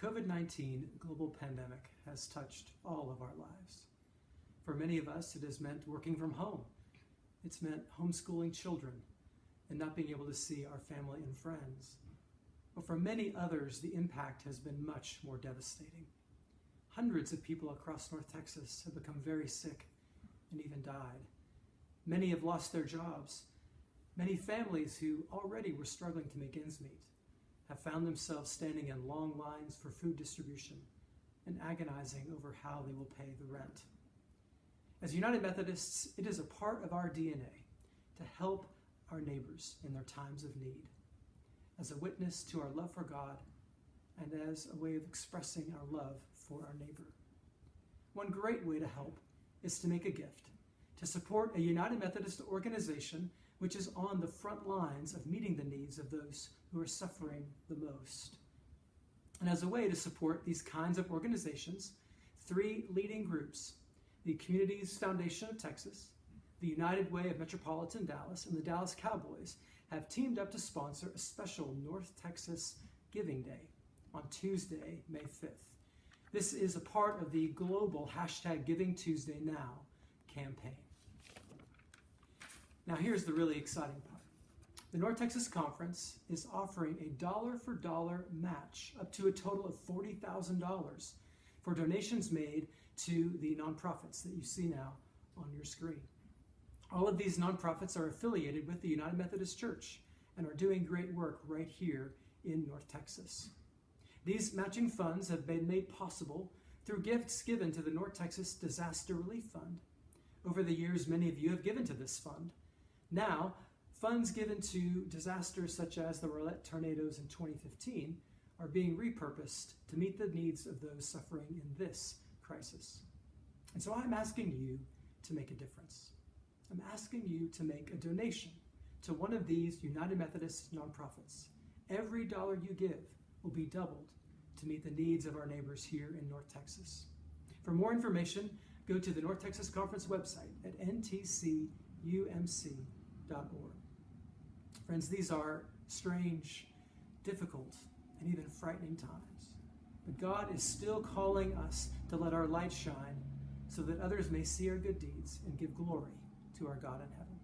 COVID 19 global pandemic has touched all of our lives. For many of us, it has meant working from home. It's meant homeschooling children and not being able to see our family and friends. But for many others, the impact has been much more devastating. Hundreds of people across North Texas have become very sick and even died. Many have lost their jobs. Many families who already were struggling to make ends meet have found themselves standing in long lines for food distribution and agonizing over how they will pay the rent. As United Methodists, it is a part of our DNA to help our neighbors in their times of need, as a witness to our love for God and as a way of expressing our love for our neighbor. One great way to help is to make a gift, to support a United Methodist organization which is on the front lines of meeting the needs of those who are suffering the most. And as a way to support these kinds of organizations, three leading groups the Communities Foundation of Texas, the United Way of Metropolitan Dallas, and the Dallas Cowboys have teamed up to sponsor a special North Texas Giving Day on Tuesday, May 5th. This is a part of the global hashtag Giving Tuesday Now campaign. Now, here's the really exciting part. The North Texas Conference is offering a dollar for dollar match up to a total of $40,000 for donations made to the nonprofits that you see now on your screen. All of these nonprofits are affiliated with the United Methodist Church and are doing great work right here in North Texas. These matching funds have been made possible through gifts given to the North Texas Disaster Relief Fund. Over the years, many of you have given to this fund. Now, funds given to disasters such as the Rowlett tornadoes in 2015 are being repurposed to meet the needs of those suffering in this crisis. And so I'm asking you to make a difference. I'm asking you to make a donation to one of these United Methodist nonprofits. Every dollar you give will be doubled to meet the needs of our neighbors here in North Texas. For more information, go to the North Texas Conference website at ntcumc.org. Friends, these are strange, difficult, and even frightening times. But God is still calling us to let our light shine so that others may see our good deeds and give glory to our God in heaven.